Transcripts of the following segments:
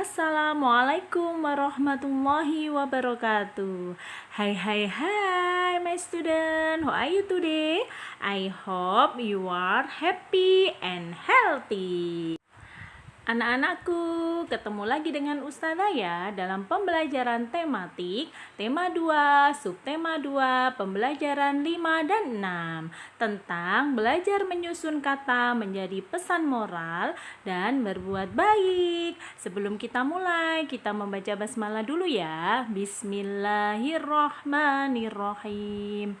Assalamualaikum warahmatullahi wabarakatuh. Hai hai hai my student, how are you today? I hope you are happy and healthy. Anak-anakku, ketemu lagi dengan Ustazah ya dalam pembelajaran tematik tema 2, subtema 2, pembelajaran 5 dan 6 tentang belajar menyusun kata menjadi pesan moral dan berbuat baik. Sebelum kita mulai, kita membaca basmalah dulu ya. Bismillahirrahmanirrahim.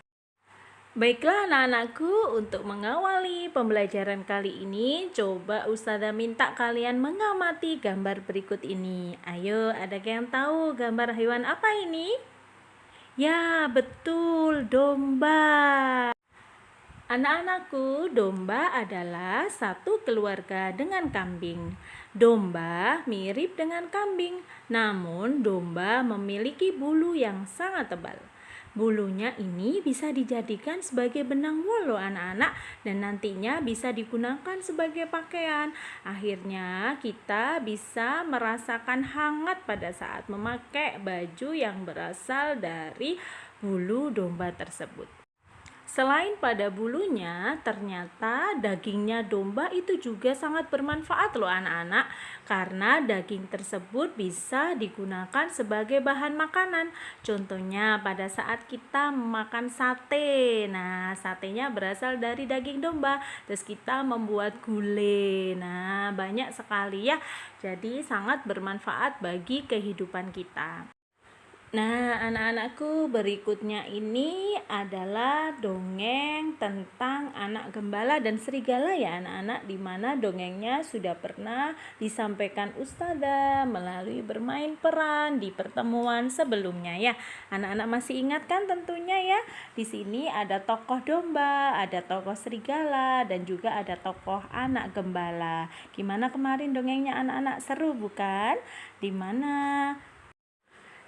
Baiklah anak-anakku, untuk mengawali pembelajaran kali ini, coba Ustazah minta kalian mengamati gambar berikut ini. Ayo, ada yang tahu gambar hewan apa ini? Ya, betul, domba. Anak-anakku, domba adalah satu keluarga dengan kambing. Domba mirip dengan kambing, namun domba memiliki bulu yang sangat tebal. Bulunya ini bisa dijadikan sebagai benang wol loh anak-anak dan nantinya bisa digunakan sebagai pakaian. Akhirnya kita bisa merasakan hangat pada saat memakai baju yang berasal dari bulu domba tersebut. Selain pada bulunya, ternyata dagingnya domba itu juga sangat bermanfaat loh anak-anak karena daging tersebut bisa digunakan sebagai bahan makanan. Contohnya pada saat kita makan sate. Nah, satenya berasal dari daging domba. Terus kita membuat gulai. Nah, banyak sekali ya. Jadi sangat bermanfaat bagi kehidupan kita. Nah, anak-anakku, berikutnya ini adalah dongeng tentang anak gembala dan serigala ya anak-anak, di mana dongengnya sudah pernah disampaikan Ustazah melalui bermain peran di pertemuan sebelumnya ya. Anak-anak masih ingat kan tentunya ya. Di sini ada tokoh domba, ada tokoh serigala, dan juga ada tokoh anak gembala. Gimana kemarin dongengnya anak-anak seru bukan? Di mana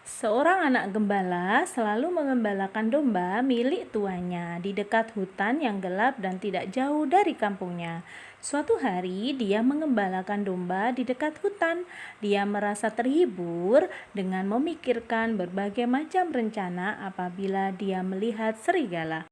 Seorang anak gembala selalu mengembalakan domba milik tuanya di dekat hutan yang gelap dan tidak jauh dari kampungnya. Suatu hari, dia mengembalakan domba di dekat hutan. Dia merasa terhibur dengan memikirkan berbagai macam rencana apabila dia melihat serigala.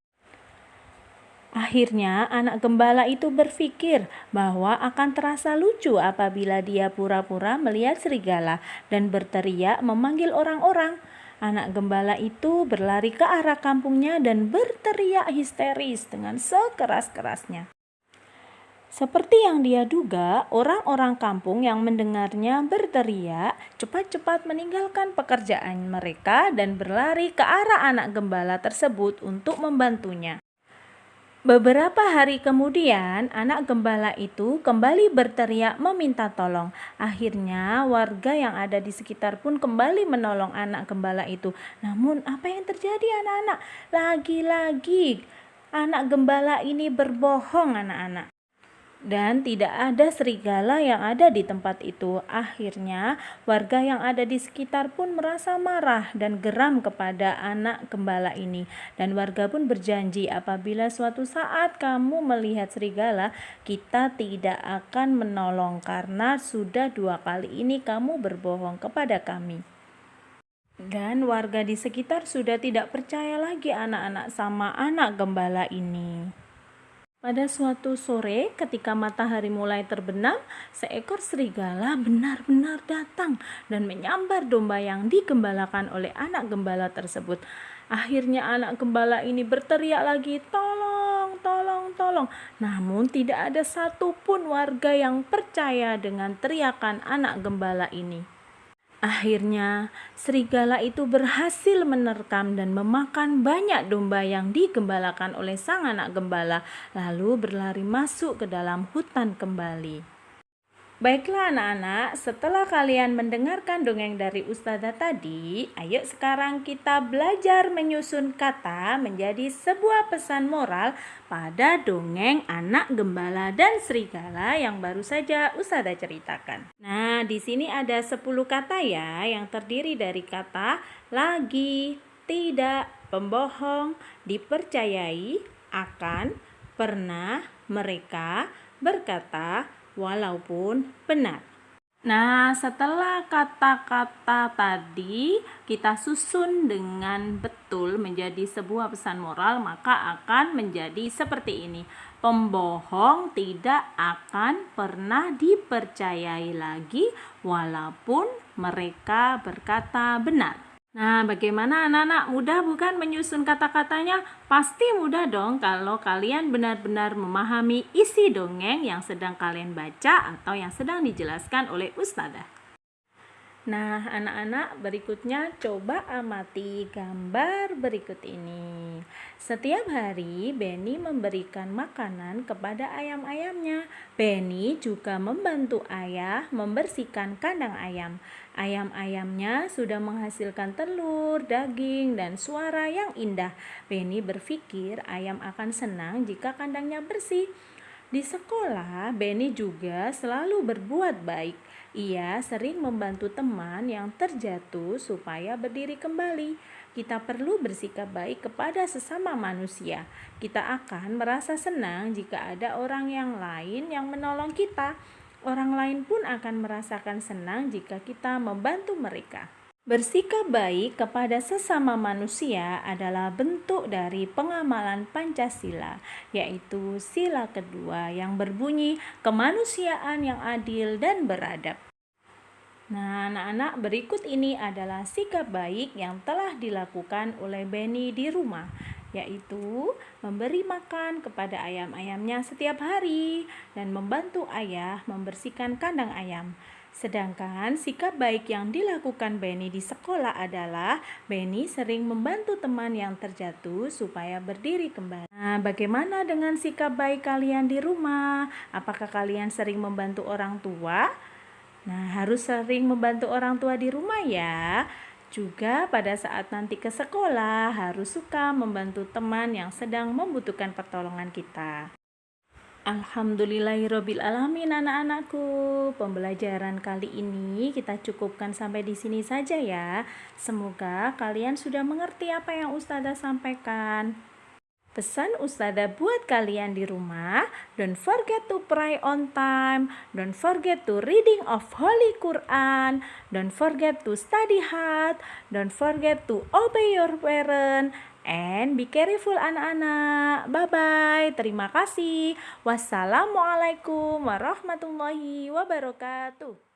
Akhirnya, anak gembala itu berpikir bahwa akan terasa lucu apabila dia pura-pura melihat serigala dan berteriak memanggil orang-orang. Anak gembala itu berlari ke arah kampungnya dan berteriak histeris dengan sekeras-kerasnya. Seperti yang dia duga, orang-orang kampung yang mendengarnya berteriak cepat-cepat meninggalkan pekerjaan mereka dan berlari ke arah anak gembala tersebut untuk membantunya. Beberapa hari kemudian, anak gembala itu kembali berteriak meminta tolong. Akhirnya, warga yang ada di sekitar pun kembali menolong anak gembala itu. Namun, apa yang terjadi, anak-anak? Lagi-lagi, anak gembala ini berbohong, anak-anak dan tidak ada serigala yang ada di tempat itu. Akhirnya, warga yang ada di sekitar pun merasa marah dan geram kepada anak gembala ini. Dan warga pun berjanji, apabila suatu saat kamu melihat serigala, kita tidak akan menolong karena sudah dua kali ini kamu berbohong kepada kami. Dan warga di sekitar sudah tidak percaya lagi anak-anak sama anak gembala ini. Pada suatu sore, ketika matahari mulai terbenam, seekor serigala benar-benar datang dan menyambar domba yang digembalakan oleh anak gembala tersebut. Akhirnya anak gembala ini berteriak lagi, "Tolong, tolong, tolong!" Namun tidak ada satupun warga yang percaya dengan teriakan anak gembala ini. Akhirnya, serigala itu berhasil menerkam dan memakan banyak domba yang digembalakan oleh sang anak gembala, lalu berlari masuk ke dalam hutan kembali. Baiklah anak-anak, setelah kalian mendengarkan dongeng dari Ustazah tadi, ayo sekarang kita belajar menyusun kata menjadi sebuah pesan moral pada dongeng anak gembala dan serigala yang baru saja Ustazah ceritakan. Nah, di sini ada 10 kata ya yang terdiri dari kata lagi, tidak, pembohong, dipercayai, akan, pernah, mereka, berkata, walaupun benar. Nah, setelah kata-kata tadi kita susun dengan betul menjadi sebuah pesan moral, maka akan menjadi seperti ini. Pembohong tidak akan pernah dipercayai lagi, walaupun mereka berkata benar. Nah, bagaimana anak-anak? Mudah bukan menyusun kata-katanya? Pasti mudah dong kalau kalian benar-benar memahami isi dongeng yang sedang kalian baca atau yang sedang dijelaskan oleh ustazah. Nah, anak-anak, berikutnya coba amati gambar berikut ini. Setiap hari, Benny memberikan makanan kepada ayam-ayamnya. Benny juga membantu ayah membersihkan kandang ayam. Ayam-ayamnya sudah menghasilkan telur, daging, dan suara yang indah. Benny berpikir ayam akan senang jika kandangnya bersih. Di sekolah, Benny juga selalu berbuat baik. Ia sering membantu teman yang terjatuh supaya berdiri kembali. Kita perlu bersikap baik kepada sesama manusia. Kita akan merasa senang jika ada orang yang lain yang menolong kita. Orang lain pun akan merasakan senang jika kita membantu mereka. Bersikap baik kepada sesama manusia adalah bentuk dari pengamalan Pancasila, yaitu sila kedua yang berbunyi kemanusiaan yang adil dan beradab. Nah, anak-anak, berikut ini adalah sikap baik yang telah dilakukan oleh Benny di rumah, yaitu memberi makan kepada ayam-ayamnya setiap hari dan membantu ayah membersihkan kandang ayam. Sedangkan sikap baik yang dilakukan Benny di sekolah adalah Benny sering membantu teman yang terjatuh supaya berdiri kembali. Nah, bagaimana dengan sikap baik kalian di rumah? Apakah kalian sering membantu orang tua? Nah, harus sering membantu orang tua di rumah ya. Juga pada saat nanti ke sekolah harus suka membantu teman yang sedang membutuhkan pertolongan kita. Alhamdulillahirabbil alamin anak-anakku. Pembelajaran kali ini kita cukupkan sampai di sini saja ya. Semoga kalian sudah mengerti apa yang Ustazah sampaikan. Pesan Ustazah buat kalian di rumah, don't forget to pray on time, don't forget to reading of Holy Quran, don't forget to study hard, don't forget to obey your parent, And be careful anak-anak. Bye-bye. Terima kasih. Wassalamualaikum warahmatullahi wabarakatuh.